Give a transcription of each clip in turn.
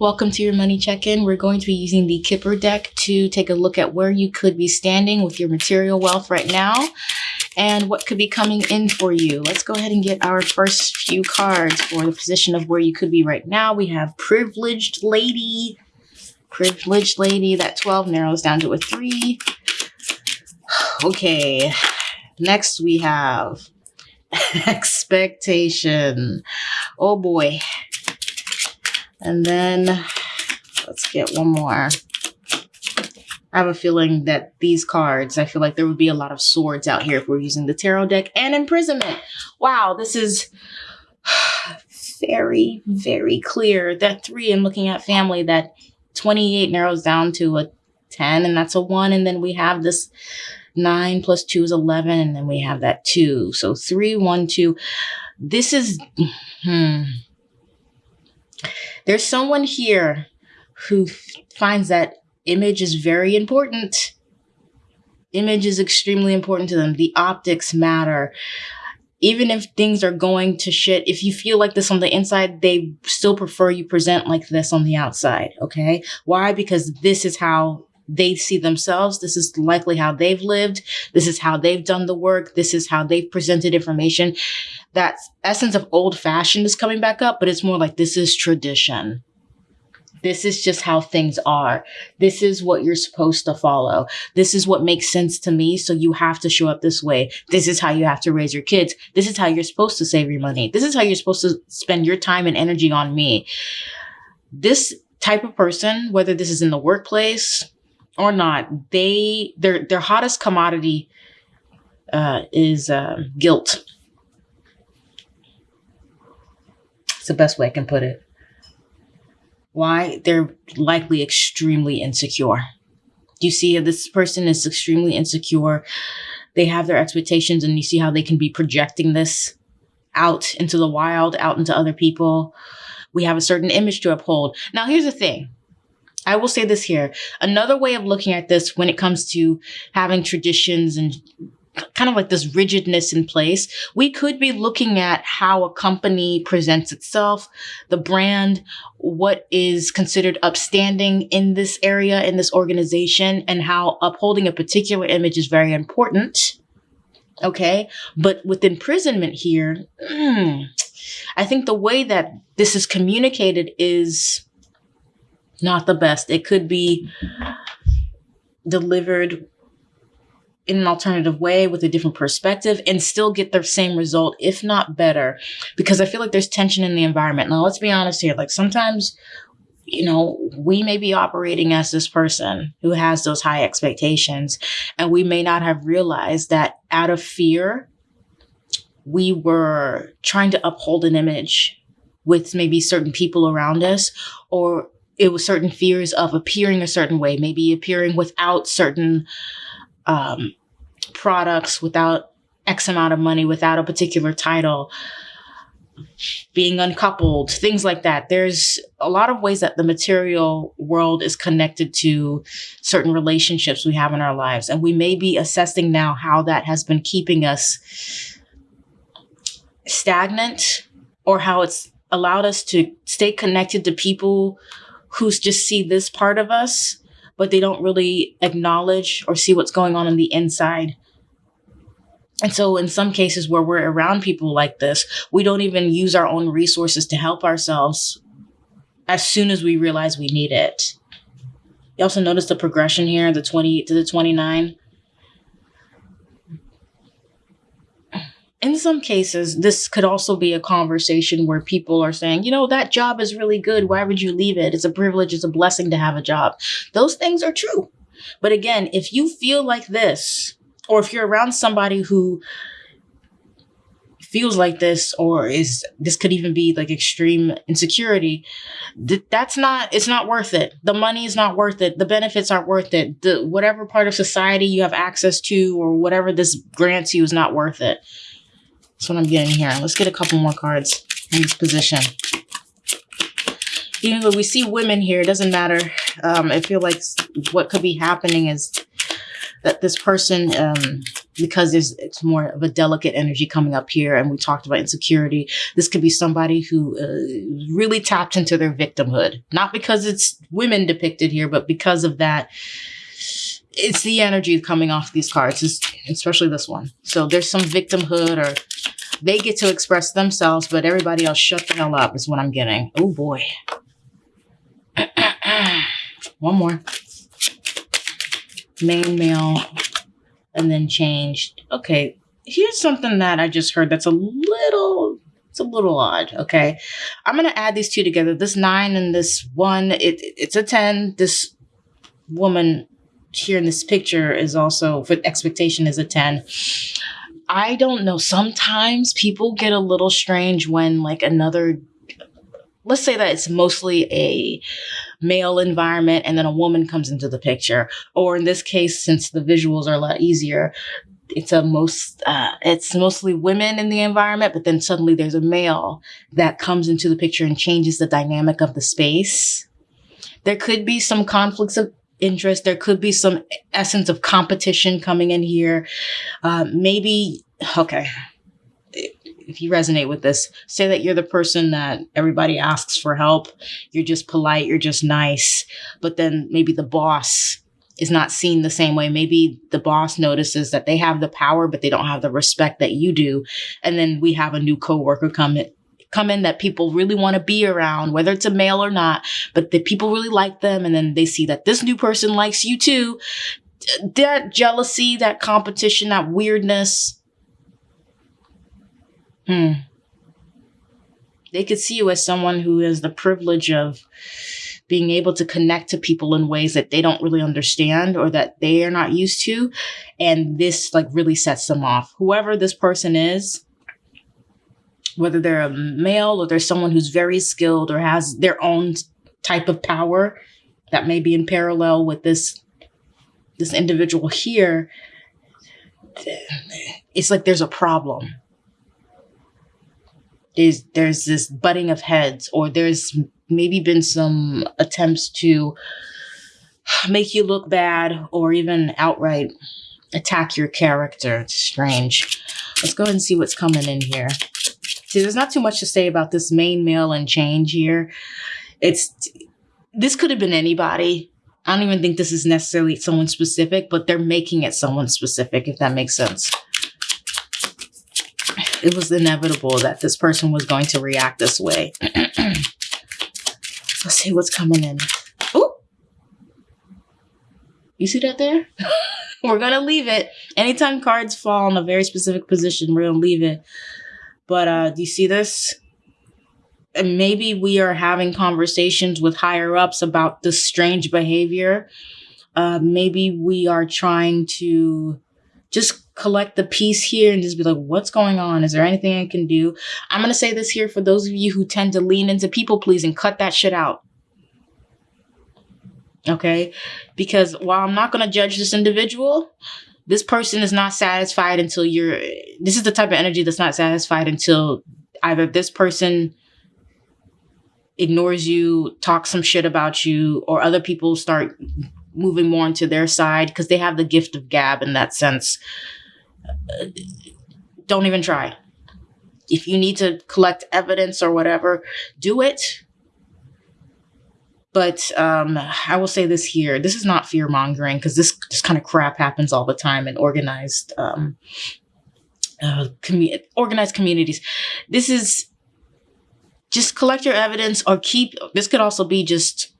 Welcome to your money check-in. We're going to be using the Kipper deck to take a look at where you could be standing with your material wealth right now and what could be coming in for you. Let's go ahead and get our first few cards for the position of where you could be right now. We have Privileged Lady. Privileged Lady. That 12 narrows down to a 3. Okay. Next we have Expectation. Oh boy. And then let's get one more. I have a feeling that these cards, I feel like there would be a lot of swords out here if we're using the tarot deck and imprisonment. Wow, this is very, very clear. That three and looking at family, that 28 narrows down to a 10 and that's a one. And then we have this nine plus two is 11. And then we have that two. So three, one, two. This is, hmm there's someone here who finds that image is very important. Image is extremely important to them. The optics matter. Even if things are going to shit, if you feel like this on the inside, they still prefer you present like this on the outside. Okay. Why? Because this is how they see themselves. This is likely how they've lived. This is how they've done the work. This is how they've presented information. That essence of old fashioned is coming back up, but it's more like this is tradition. This is just how things are. This is what you're supposed to follow. This is what makes sense to me. So you have to show up this way. This is how you have to raise your kids. This is how you're supposed to save your money. This is how you're supposed to spend your time and energy on me. This type of person, whether this is in the workplace, or not, they their their hottest commodity uh, is uh, guilt. It's the best way I can put it. Why? They're likely extremely insecure. You see this person is extremely insecure? They have their expectations, and you see how they can be projecting this out into the wild, out into other people. We have a certain image to uphold. Now, here's the thing I will say this here. Another way of looking at this when it comes to having traditions and kind of like this rigidness in place, we could be looking at how a company presents itself, the brand, what is considered upstanding in this area, in this organization, and how upholding a particular image is very important. Okay. But with imprisonment here, I think the way that this is communicated is not the best. It could be delivered in an alternative way with a different perspective and still get the same result, if not better, because I feel like there's tension in the environment. Now, let's be honest here. Like sometimes, you know, we may be operating as this person who has those high expectations, and we may not have realized that out of fear, we were trying to uphold an image with maybe certain people around us or it was certain fears of appearing a certain way, maybe appearing without certain um, products, without X amount of money, without a particular title, being uncoupled, things like that. There's a lot of ways that the material world is connected to certain relationships we have in our lives. And we may be assessing now how that has been keeping us stagnant or how it's allowed us to stay connected to people who just see this part of us, but they don't really acknowledge or see what's going on in the inside. And so, in some cases where we're around people like this, we don't even use our own resources to help ourselves as soon as we realize we need it. You also notice the progression here, the 20 to the 29. In some cases, this could also be a conversation where people are saying, you know, that job is really good. Why would you leave it? It's a privilege, it's a blessing to have a job. Those things are true. But again, if you feel like this, or if you're around somebody who feels like this or is this could even be like extreme insecurity th- that's not it's not worth it the money is not worth it the benefits aren't worth it the whatever part of society you have access to or whatever this grants you is not worth it that's what I'm getting here. Let's get a couple more cards in this position. Even though we see women here, it doesn't matter. Um, I feel like what could be happening is that this person um, because there's it's more of a delicate energy coming up here and we talked about insecurity this could be somebody who uh, really tapped into their victimhood not because it's women depicted here but because of that it's the energy coming off these cards especially this one so there's some victimhood or they get to express themselves but everybody else shut the hell up is what i'm getting oh boy one more main male and then changed. Okay, here's something that I just heard that's a little it's a little odd. Okay, I'm gonna add these two together. This nine and this one. It it's a ten. This woman here in this picture is also for expectation is a ten. I don't know. Sometimes people get a little strange when like another let's say that it's mostly a male environment and then a woman comes into the picture or in this case since the visuals are a lot easier it's a most uh, it's mostly women in the environment but then suddenly there's a male that comes into the picture and changes the dynamic of the space there could be some conflicts of interest there could be some essence of competition coming in here uh, maybe okay if you resonate with this, say that you're the person that everybody asks for help. You're just polite, you're just nice. But then maybe the boss is not seen the same way. Maybe the boss notices that they have the power, but they don't have the respect that you do. And then we have a new coworker come in, come in that people really want to be around, whether it's a male or not, but the people really like them. And then they see that this new person likes you too. That jealousy, that competition, that weirdness, Hmm. They could see you as someone who has the privilege of being able to connect to people in ways that they don't really understand or that they are not used to. And this like really sets them off. Whoever this person is, whether they're a male or they're someone who's very skilled or has their own type of power that may be in parallel with this this individual here, it's like there's a problem there's there's this butting of heads or there's maybe been some attempts to make you look bad or even outright attack your character. It's strange. Let's go ahead and see what's coming in here. There's not too much to say about this main male and change here. It's this could have been anybody. I don't even think this is necessarily someone specific, but they're making it someone specific, if that makes sense it was inevitable that this person was going to react this way. Let's see what's coming in. Oh, you see that there? we're gonna leave it. Anytime cards fall in a very specific position, we're gonna leave it. But uh, do you see this? And maybe we are having conversations with higher ups about this strange behavior. Uh, maybe we are trying to just collect the piece here and just be like, what's going on? Is there anything I can do? I'm going to say this here for those of you who tend to lean into people pleasing, and cut that shit out. Okay? Because while I'm not going to judge this individual, this person is not satisfied until you're, this is the type of energy that's not satisfied until either this person ignores you, talks some shit about you, or other people start moving more into their side because they have the gift of gab in that sense don't even try. If you need to collect evidence or whatever, do it. But um, I will say this here: this is not fear mongering because this this kind of crap happens all the time in organized um, uh, commu- organized communities. This is just collect your evidence or keep. This could also be just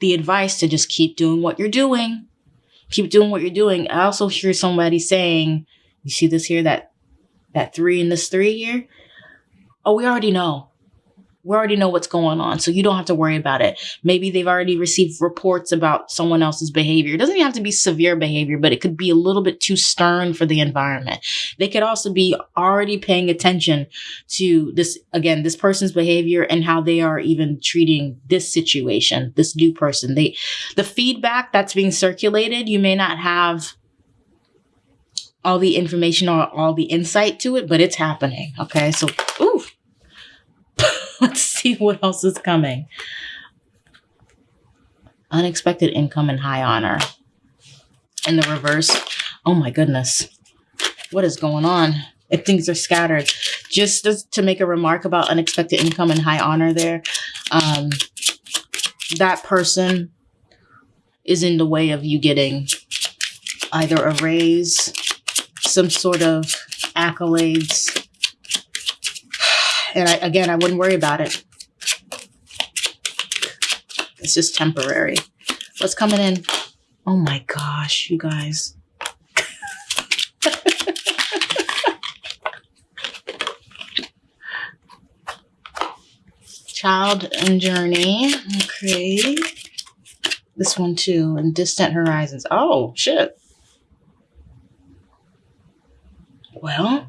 the advice to just keep doing what you're doing. Keep doing what you're doing. I also hear somebody saying you see this here, that that three and this three here? Oh, we already know. We already know what's going on, so you don't have to worry about it. Maybe they've already received reports about someone else's behavior. It doesn't even have to be severe behavior, but it could be a little bit too stern for the environment. They could also be already paying attention to this, again, this person's behavior and how they are even treating this situation, this new person. They, the feedback that's being circulated, you may not have all the information or all the insight to it, but it's happening. Okay, so ooh, let's see what else is coming. Unexpected income and high honor. In the reverse, oh my goodness. what is going on if things are scattered. Just to make a remark about unexpected income and high honor there. Um, that person is in the way of you getting either a raise, some sort of accolades. And I, again, I wouldn't worry about it. It's just temporary. What's coming in? Oh my gosh, you guys. Child and Journey. Okay. This one too. And Distant Horizons. Oh, shit. Well.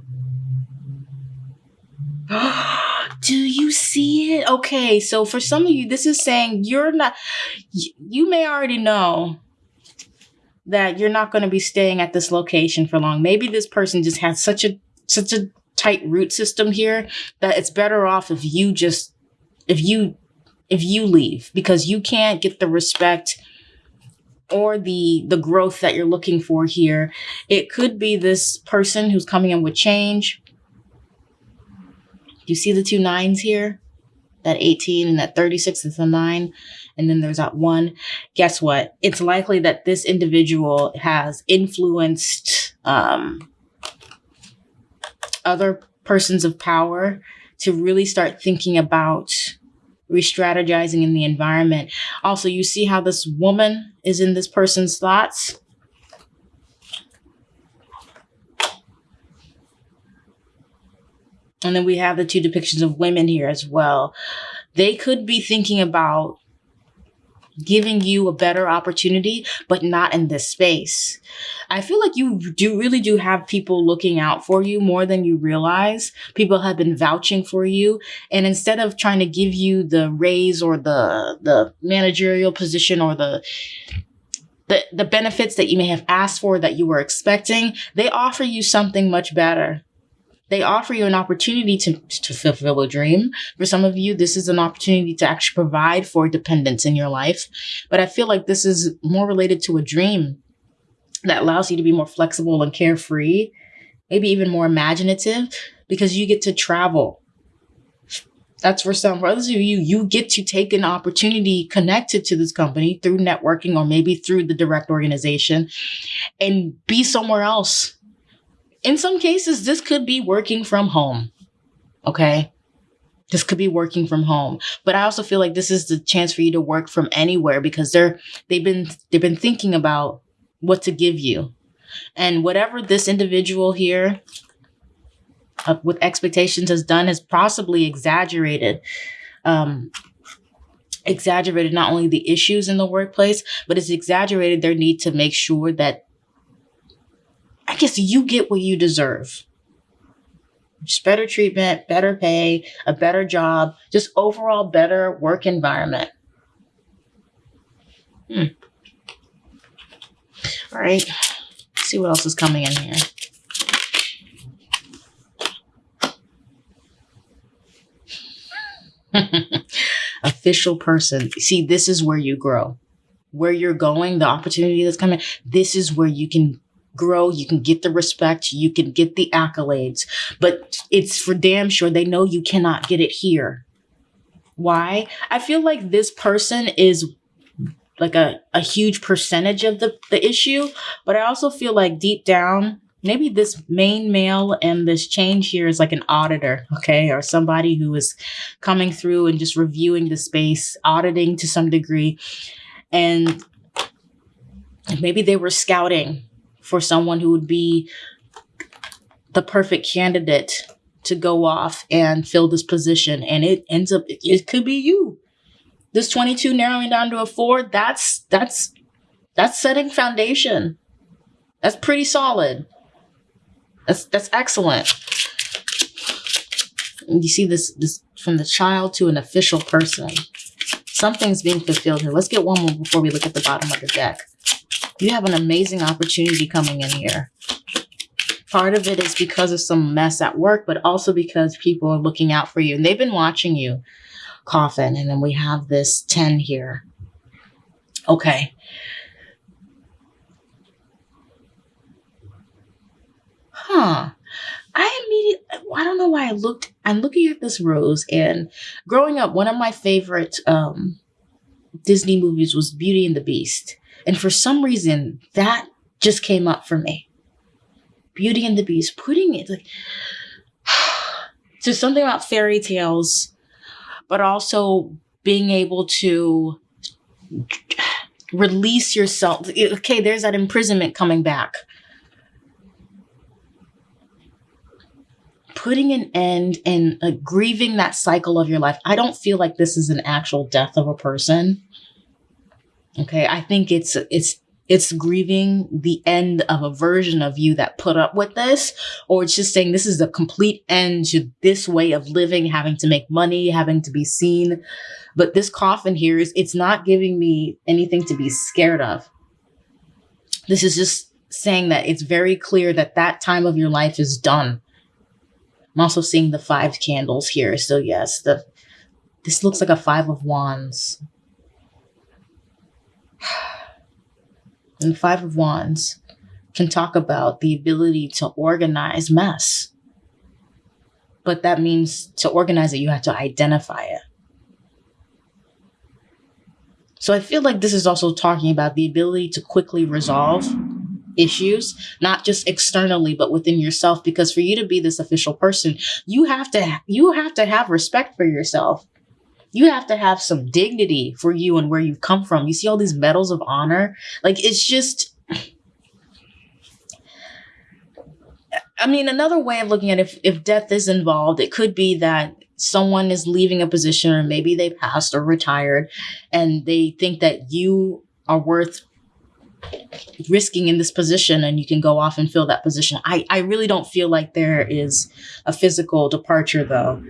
Do see it? Okay, so for some of you, this is saying you're not, you may already know that you're not going to be staying at this location for long. Maybe this person just has such a, such a tight root system here that it's better off if you just if you if you leave because you can't get the respect or the the growth that you're looking for here it could be this person who's coming in with change you see the two nines here that 18 and that 36 is a nine and then there's that one guess what it's likely that this individual has influenced um, other persons of power to really start thinking about re-strategizing in the environment. Also, you see how this woman is in this person's thoughts? And then we have the two depictions of women here as well. They could be thinking about giving you a better opportunity, but not in this space. I feel like you do really do have people looking out for you more than you realize. People have been vouching for you. And instead of trying to give you the raise or the, the managerial position or the, the, the benefits that you may have asked for that you were expecting, they offer you something much better. They offer you an opportunity to, to fulfill a dream. For some of you, this is an opportunity to actually provide for dependence in your life. But I feel like this is more related to a dream that allows you to be more flexible and carefree, maybe even more imaginative because you get to travel. That's for some. For others of you, you get to take an opportunity connected to this company through networking or maybe through the direct organization and be somewhere else in some cases, this could be working from home. Okay. This could be working from home. But I also feel like this is the chance for you to work from anywhere because they're, they've been, they've been thinking about what to give you. And whatever this individual here uh, with expectations has done has possibly exaggerated, um, exaggerated not only the issues in the workplace, but it's exaggerated their need to make sure that I guess you get what you deserve. Just better treatment, better pay, a better job, just overall better work environment. Hmm. All right. Let's see what else is coming in here. Official person. See, this is where you grow. Where you're going, the opportunity that's coming, this is where you can grow, you can get the respect, you can get the accolades, but it's for damn sure they know you cannot get it here. Why? I feel like this person is like a, a huge percentage of the, the issue, but I also feel like deep down, maybe this main male and this change here is like an auditor, okay, or somebody who is coming through and just reviewing the space, auditing to some degree. And maybe they were scouting for someone who would be the perfect candidate to go off and fill this position. And it ends up, it could be you. This 22 narrowing down to a four, that's, that's, that's setting foundation. That's pretty solid. That's, that's excellent. And you see this, this from the child to an official person. Something's being fulfilled here. Let's get one more before we look at the bottom of the deck. You have an amazing opportunity coming in here. Part of it is because of some mess at work, but also because people are looking out for you and they've been watching you. Coffin. And then we have this 10 here. Okay. huh. I immediately, I don't know why I looked, I'm looking at this rose and growing up, one of my favorite um, Disney movies was Beauty and the Beast. And for some reason, that just came up for me. Beauty and the Beast, putting it like, so something about fairy tales, but also being able to release yourself. Okay, there's that imprisonment coming back. Putting an end and uh, grieving that cycle of your life. I don't feel like this is an actual death of a person. Okay, I think it's it's it's grieving the end of a version of you that put up with this, or it's just saying this is a complete end to this way of living, having to make money, having to be seen. But this coffin here is, it's not giving me anything to be scared of. This is just saying that it's very clear that that time of your life is done. I'm also seeing the five candles here. So yes, the, this looks like a five of wands. and Five of Wands can talk about the ability to organize mess. But that means to organize it, you have to identify it. So I feel like this is also talking about the ability to quickly resolve issues, not just externally, but within yourself. Because for you to be this official person, you have to you have to have respect for yourself you have to have some dignity for you and where you've come from. You see all these medals of honor. Like it's just I mean, another way of looking at it, if, if death is involved, it could be that someone is leaving a position or maybe they passed or retired and they think that you are worth risking in this position and you can go off and fill that position. I, I really don't feel like there is a physical departure though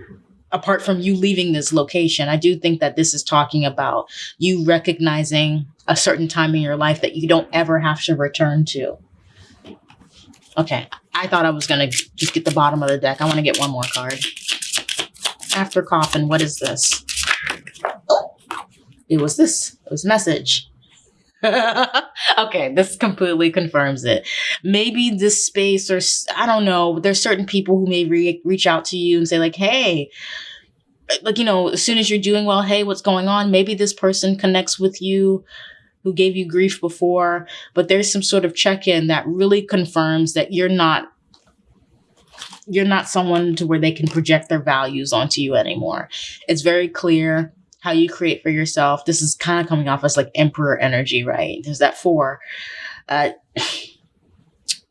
apart from you leaving this location, I do think that this is talking about you recognizing a certain time in your life that you don't ever have to return to. Okay, I thought I was going to just get the bottom of the deck. I want to get one more card. After coffin, what is this? It was this. It was message. okay, this completely confirms it. Maybe this space, or I don't know, there's certain people who may re- reach out to you and say, like, hey, like, you know, as soon as you're doing well, hey, what's going on? Maybe this person connects with you who gave you grief before, but there's some sort of check in that really confirms that you're not you're not someone to where they can project their values onto you anymore. It's very clear how you create for yourself. This is kind of coming off as like emperor energy, right? There's that four. Uh,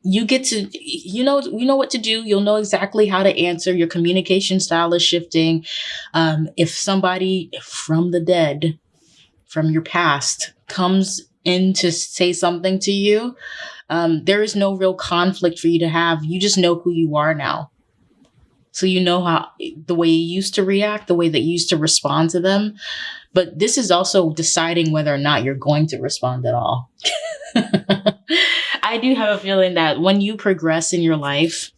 you get to you know you know what to do you'll know exactly how to answer your communication style is shifting um, if somebody from the dead from your past comes in to say something to you um, there is no real conflict for you to have you just know who you are now so you know how the way you used to react, the way that you used to respond to them. But this is also deciding whether or not you're going to respond at all. I do have a feeling that when you progress in your life,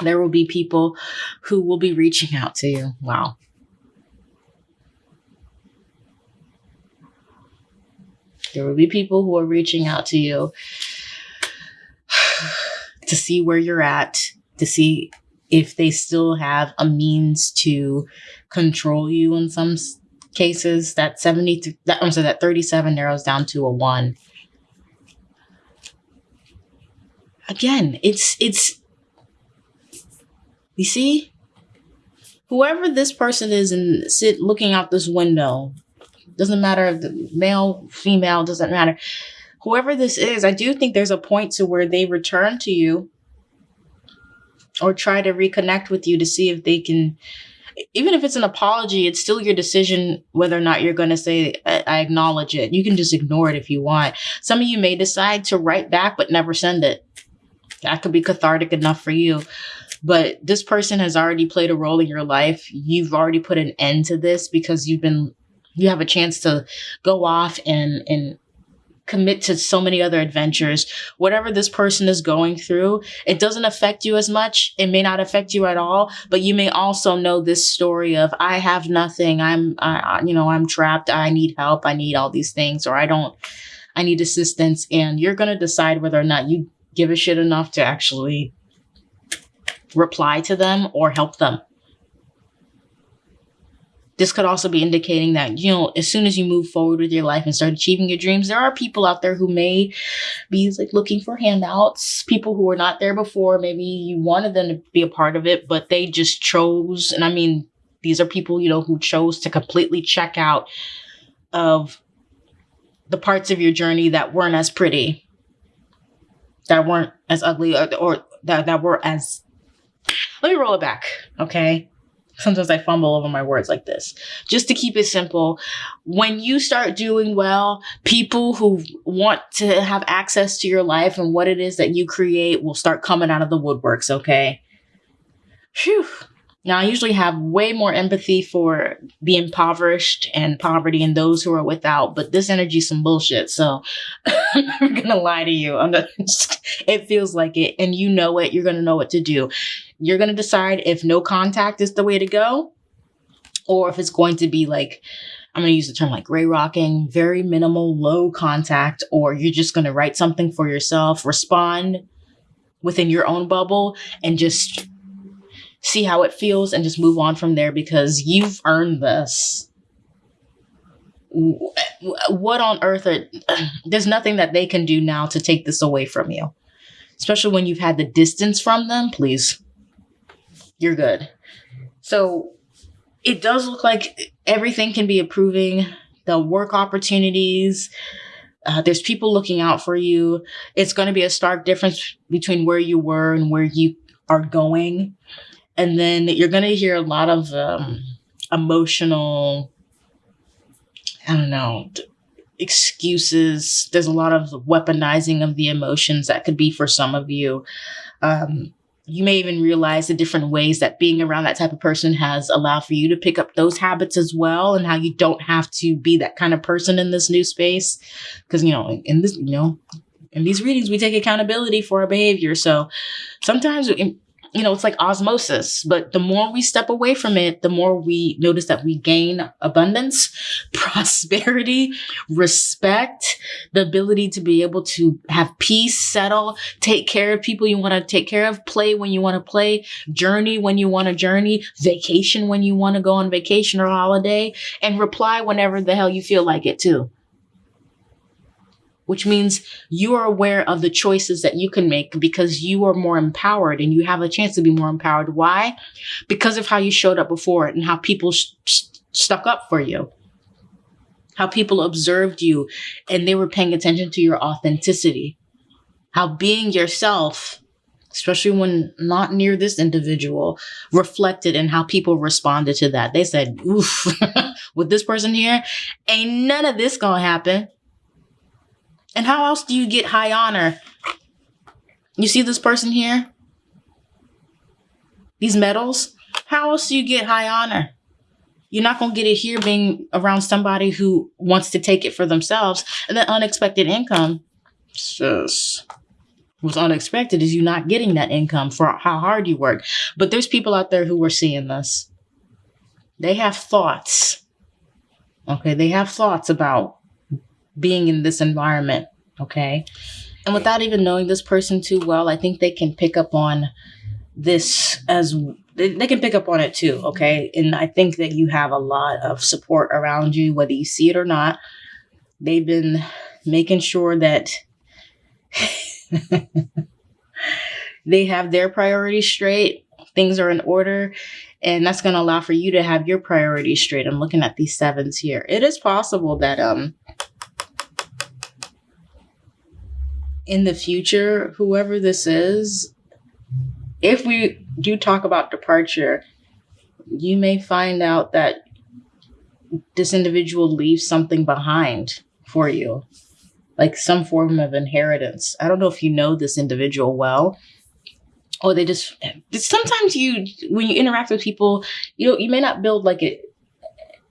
there will be people who will be reaching out to you. Wow. There will be people who are reaching out to you to see where you're at, to see if they still have a means to control you in some cases that 70 that I'm sorry that 37 narrows down to a 1 again it's it's you see? Whoever this person is and sit looking out this window doesn't matter if the male female doesn't matter. Whoever this is i do think there's a point to where they return to you or try to reconnect with you to see if they can even if it's an apology it's still your decision whether or not you're going to say I, acknowledge it. You can just ignore it if you want. Some of you may decide to write back but never send it. That could be cathartic enough for you. But this person has already played a role in your life. You've already put an end to this because you've been you have a chance to go off and and commit to so many other adventures. Whatever this person is going through, it doesn't affect you as much. It may not affect you at all, but you may also know this story of I have nothing. I'm, I, you know, I'm trapped. I need help. I need all these things, or I don't, I need assistance. And you're going to decide whether or not you give a shit enough to actually reply to them or help them. This could also be indicating that, you know, as soon as you move forward with your life and start achieving your dreams, there are people out there who may be like looking for handouts, people who were not there before. Maybe you wanted them to be a part of it, but they just chose. And I mean, these are people, you know, who chose to completely check out of the parts of your journey that weren't as pretty, that weren't as ugly, or, or that, that were as. Let me roll it back, okay? Sometimes I fumble over my words like this. Just to keep it simple, when you start doing well, people who want to have access to your life and what it is that you create will start coming out of the woodworks, okay? Phew. Now, I usually have way more empathy for the impoverished and poverty and those who are without, but this energy is some bullshit. So I'm gonna lie to you. I'm not, it feels like it, and you know it. You're gonna know what to do. You're gonna decide if no contact is the way to go, or if it's going to be like I'm to use the term like gray rocking, very minimal, low contact, or you're just going to write something for yourself, respond within your own bubble, and just see how it feels and just move on from there because you've earned this. What on earth are, there's nothing that they can do now to take this away from you. Especially when you've had the distance from them, please. You're good. So it does look like everything can be improving. The work opportunities, uh, there's people looking out for you. It's going to be a stark difference between where you were and where you are going and then you're going to hear a lot of um, emotional i don't know excuses. There's a lot of weaponizing of the emotions that could be for some of you. Um, you may even realize the different ways that being around that type of person has allowed for you to pick up those habits as well and how you don't have to be that kind of person in this new space. Because you know in this you know in these readings we take accountability for our behavior. So sometimes you know, it's like osmosis, but the more we step away from it, the more we notice that we gain abundance, prosperity, respect, the ability to be able to have peace, settle, take care of people you want to take care of, play when you want to play, journey when you want to journey, vacation when you want to go on vacation or holiday, and reply whenever the hell you feel like it too which means you are aware of the choices that you can make because you are more empowered and you have a chance to be more empowered. Why? Because of how you showed up before and how people stuck up for you, how people observed you and they were paying attention to your authenticity, how being yourself, especially when not near this individual, reflected in how people responded to that. They said, oof, with this person here, ain't none of this gonna happen and how else do you get high honor? You see this person here? These medals? How else do you get high honor? You're not going to get it here being around somebody who wants to take it for themselves. And then unexpected income. Just what's unexpected is you not getting that income for how hard you work. But there's people out there who are seeing this. They have thoughts. Okay, they have thoughts about being in this environment. Okay. And without even knowing this person too well, I think they can pick up on this as they, they can pick up on it too. Okay. And I think that you have a lot of support around you, whether you see it or not. They've been making sure that they have their priorities straight, things are in order, and that's going to allow for you to have your priorities straight. I'm looking at these sevens here. It is possible that um in the future, whoever this is, if we do talk about departure, you may find out that this individual leaves something behind for you, like some form of inheritance. I don't know if you know this individual well, or they just sometimes you when you interact with people, you know, you may not build like a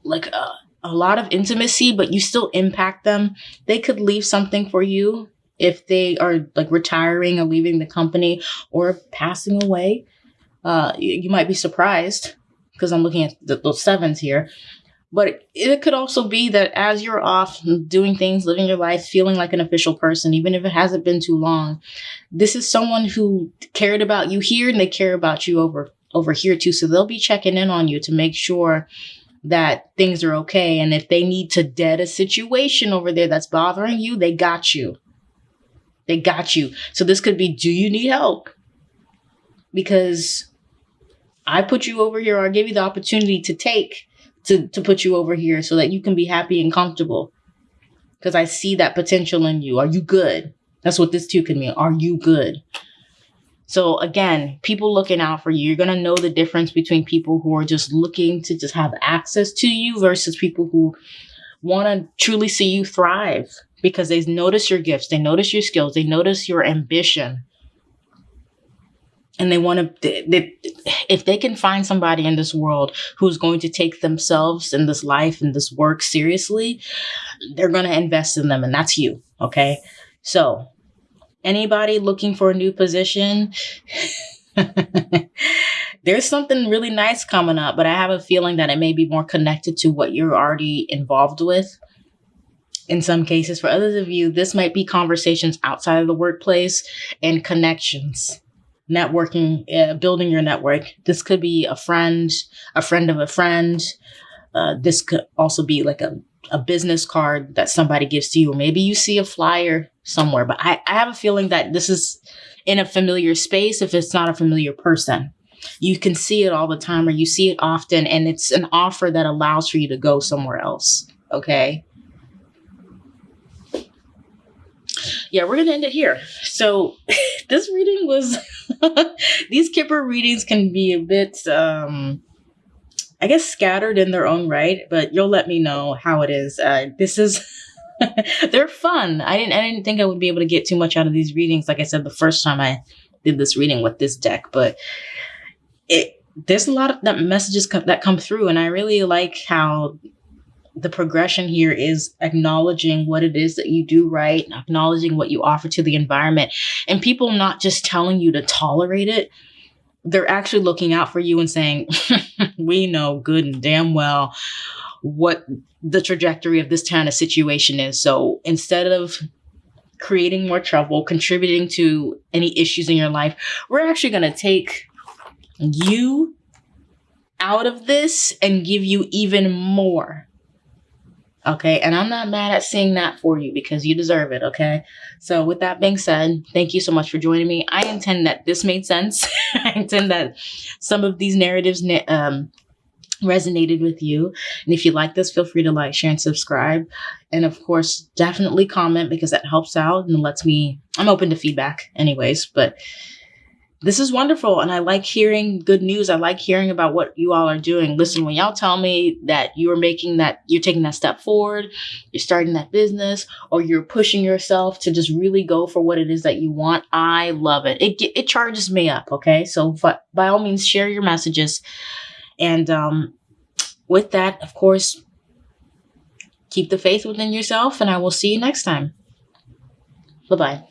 like a, a lot of intimacy, but you still impact them. They could leave something for you if they are like retiring or leaving the company or passing away. Uh, you, you might be surprised because I'm looking at the, those sevens here. But it could also be that as you're off doing things, living your life, feeling like an official person, even if it hasn't been too long, this is someone who cared about you here and they care about you over over here too. So they'll be checking in on you to make sure that things are okay. And if they need to dead a situation over there that's bothering you, they got you. They got you. So this could be do you need help? Because I put you over here or I give you the opportunity to take to, to put you over here so that you can be happy and comfortable. Because I see that potential in you. Are you good? That's what this too can mean. Are you good? So again, people looking out for you, you're going to know the difference between people who are just looking to just have access to you versus people who want to truly see you thrive because they notice your gifts, they notice your skills, they notice your ambition. And they want to, they, if they can find somebody in this world who's going to take themselves and this life and this work seriously, they're going to invest in them. And that's you. Okay. So anybody looking for a new position, there's something really nice coming up, but I have a feeling that it may be more connected to what you're already involved with. In some cases, for others of you, this might be conversations outside of the workplace and connections, networking, uh, building your network. This could be a friend, a friend of a friend. Uh, this could also be like a a business card that somebody gives to you, or maybe you see a flyer somewhere. But I, I have a feeling that this is in a familiar space if it's not a familiar person. You can see it all the time or you see it often, and it's an offer that allows for you to go somewhere else. Okay. Yeah, we're going to end it here. So, this reading was, these Kipper readings can be a bit, um, I guess scattered in their own right, but you'll let me know how it is. Uh, this is they're fun. I didn't I didn't think I would be able to get too much out of these readings. Like I said, the first time I did this reading with this deck, but it there's a lot of that messages co- that come through, and I really like how the progression here is acknowledging what it is that you do right, acknowledging what you offer to the environment, and people not just telling you to tolerate it, they're actually looking out for you and saying, we know good and damn well what the trajectory of this kind of situation is. So instead of creating more trouble, contributing to any issues in your life, we're actually going to take you out of this and give you even more. Okay. And I'm not mad at seeing that for you because you deserve it. Okay. So, with that being said, thank you so much for joining me. I intend that this made sense. I intend that some of these narratives um, resonated with you. And if you like this, feel free to like, share, and subscribe. And of course, definitely comment because that helps out and lets me, I'm open to feedback anyways. But this is wonderful. And I like hearing good news. I like hearing about what you all are doing. Listen, when y'all tell me that you're making that, you're taking that step forward, you're starting that business, or you're pushing yourself to just really go for what it is that you want, I love it. It, it charges me up. Okay. So by all means, share your messages. And um, with that, of course, keep the faith within yourself. And I will see you next time. Bye bye.